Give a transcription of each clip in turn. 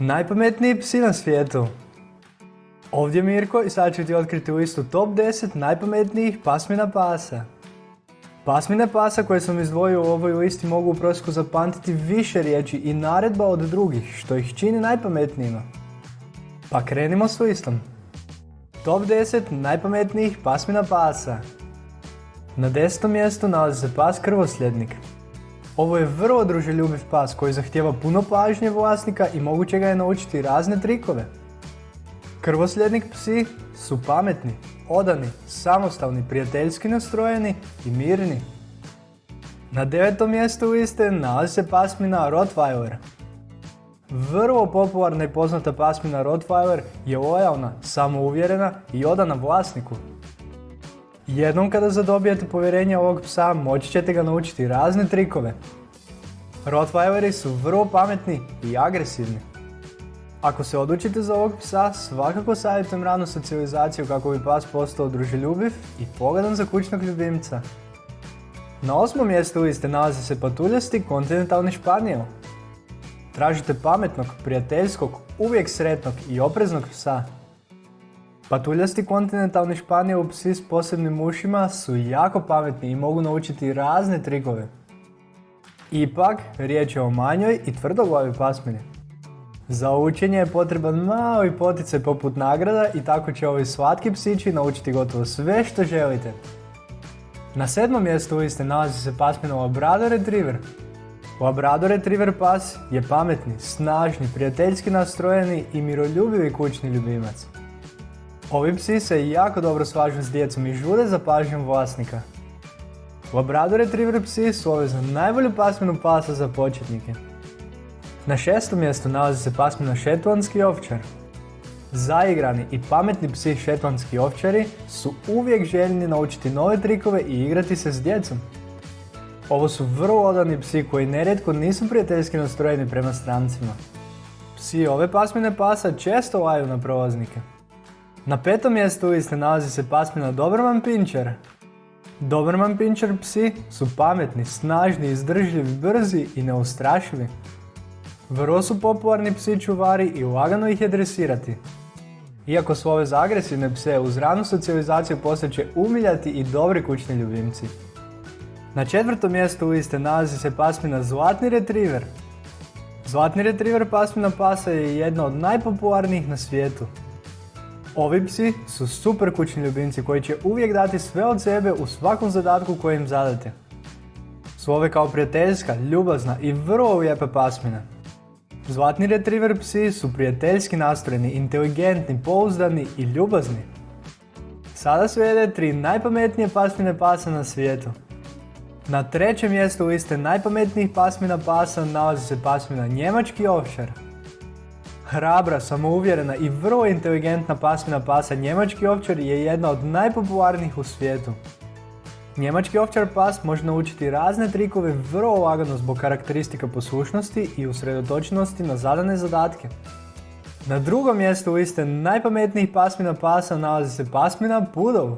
Najpametniji psi na svijetu. Ovdje Mirko i sad ću ti otkriti u istu top 10 najpametnijih pasmina pasa. Pasmine pasa koje sam izdvojio u ovoj listi mogu u prosjeku zapamtiti više riječi i naredba od drugih, što ih čini najpametnijima. Pa krenimo s listom. Top 10 najpametnijih pasmina pasa. Na desetom mjestu nalazi se pas krvosljednik. Ovo je vrlo druželjubiv pas koji zahtjeva puno pažnje vlasnika i moguće ga je naučiti razne trikove. Krvosljednik psi su pametni, odani, samostalni, prijateljski nastrojeni i mirni. Na devetom mjestu liste nalazi se pasmina Rottweiler. Vrlo popularna i poznata pasmina Rottweiler je lojalna, samouvjerena i odana vlasniku. Jednom kada zadobijete povjerenje ovog psa, moći ćete ga naučiti razne trikove. Rottweileri su vrlo pametni i agresivni. Ako se odlučite za ovog psa, svakako savjetujem ranu socijalizaciju kako bi pas postao druželjubiv i pogodan za kućnog ljubimca. Na osmom mjestu liste nalazi se patuljasti kontinentalni španijel. Tražite pametnog, prijateljskog, uvijek sretnog i opreznog psa. Patuljasti kontinentalni španijel psi s posebnim ušima su jako pametni i mogu naučiti razne trikove. Ipak, riječ je o manjoj i tvrdoglavi pasmini. Za učenje je potreban mali poticaj poput nagrada i tako će ovi slatki psići naučiti gotovo sve što želite. Na sedmom mjestu liste nalazi se pasmina Labrador Retriever. Labrador Retriever pas je pametni, snažni, prijateljski nastrojeni i miroljubivi kućni ljubimac. Ovi psi se jako dobro slažu s djecom i žude za pažnjom vlasnika. Labrador Retriever psi su ove za najbolju pasminu pasa za početnike. Na šestom mjestu nalazi se pasmina šetlanski ovčar. Zaigrani i pametni psi šetlanski ovčari su uvijek željni naučiti nove trikove i igrati se s djecom. Ovo su vrlo odani psi koji nerijetko nisu prijateljski nastrojeni prema strancima. Psi ove pasmine pasa često laju na prolaznike. Na petom mjestu liste nalazi se pasmina Doberman Pinscher. Doberman Pinscher psi su pametni, snažni, izdržljivi, brzi i neustrašivi. Vrlo su popularni psi čuvari i lagano ih je dresirati. Iako su ove za agresivne pse uz ranu socijalizaciju postaće umiljati i dobri kućni ljubimci. Na četvrtom mjestu liste nalazi se pasmina Zlatni Retriever. Zlatni Retriever pasmina pasa je jedna od najpopularnijih na svijetu. Ovi psi su super kućni ljubimci koji će uvijek dati sve od sebe u svakom zadatku koji im zadate. Su ove kao prijateljska, ljubazna i vrlo lijepa pasmina. Zlatni retriever psi su prijateljski nastrojeni, inteligentni, pouzdani i ljubazni. Sada slijede tri najpametnije pasmine pasa na svijetu. Na trećem mjestu liste najpametnijih pasmina pasa nalazi se pasmina njemački ovčar. Hrabra, samouvjerena i vrlo inteligentna pasmina pasa njemački ovčar je jedna od najpopularnijih u svijetu. Njemački ovčar pas može naučiti razne trikove vrlo lagano zbog karakteristika poslušnosti i usredotočenosti na zadane zadatke. Na drugom mjestu liste najpametnijih pasmina pasa nalazi se pasmina Pudov.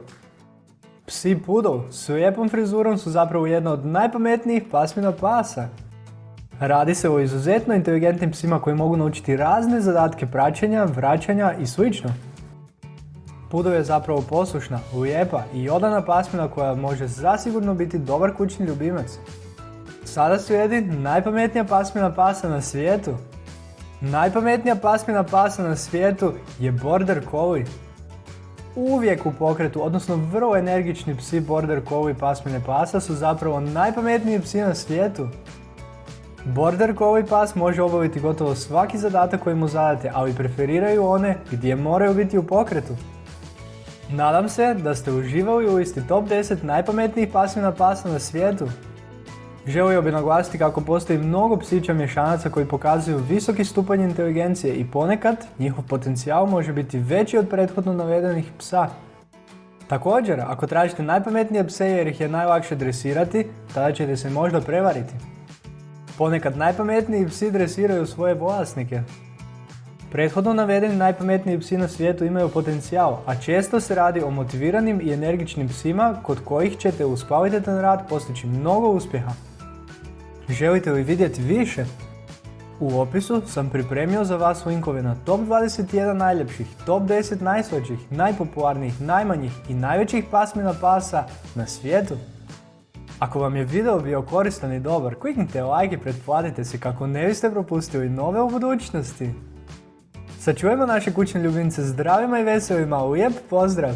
Psi Pudov s lijepom frizurom su zapravo jedna od najpametnijih pasmina pasa. Radi se o izuzetno inteligentnim psima koji mogu naučiti razne zadatke praćenja, vraćanja i slično. Pudov je zapravo poslušna, lijepa i odana pasmina koja može zasigurno biti dobar kućni ljubimac. Sada slijedi najpametnija pasmina pasa na svijetu. Najpametnija pasmina pasa na svijetu je Border Collie. Uvijek u pokretu, odnosno vrlo energični psi Border Collie pasmine pasa su zapravo najpametniji psi na svijetu. Border Collie pas može obaviti gotovo svaki zadatak koji mu zadate, ali preferiraju one gdje moraju biti u pokretu. Nadam se da ste uživali u listi top 10 najpametnijih pasmina pasa na svijetu. Želio bi naglasiti kako postoji mnogo psića mješanaca koji pokazuju visoki stupanj inteligencije i ponekad njihov potencijal može biti veći od prethodno navedenih psa. Također, ako tražite najpametnije pse jer ih je najlakše dresirati, tada ćete se možda prevariti. Ponekad najpametniji psi dresiraju svoje vlasnike, Prethodno navedeni najpametniji psi na svijetu imaju potencijal, a često se radi o motiviranim i energičnim psima kod kojih ćete uz kvalitetan rad postići mnogo uspjeha. Želite li vidjeti više? U opisu sam pripremio za vas linkove na top 21 najljepših, top 10 najslađih, najpopularnijih, najmanjih i najvećih pasmina pasa na svijetu. Ako vam je video bio koristan i dobar, kliknite like i pretplatite se kako ne biste propustili nove u budućnosti. Sačuvajmo naše kućne ljubimce zdravima i veselima, lijep pozdrav!